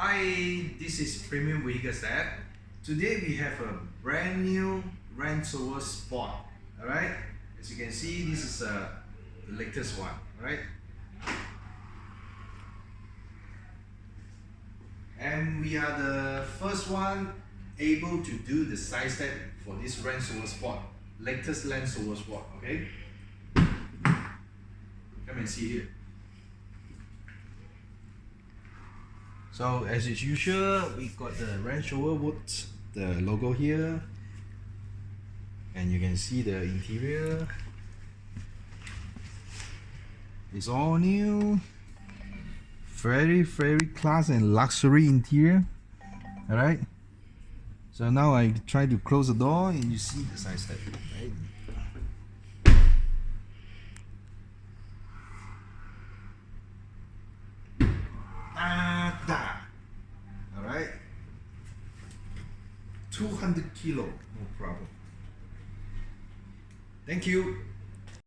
Hi, this is Premium Vehicle Set. Today we have a brand new Range Rover Sport. Alright, as you can see, this is uh, the latest one. Alright, and we are the first one able to do the side step for this Range Rover Sport, latest Range Rover Sport. Okay, come and see here. So as is usual, we got the Range Rover Woods, the logo here, and you can see the interior. It's all new, very very class and luxury interior. All right. So now I try to close the door, and you see the side step, right? Ah, All right. 200 kilo, no problem. Thank you.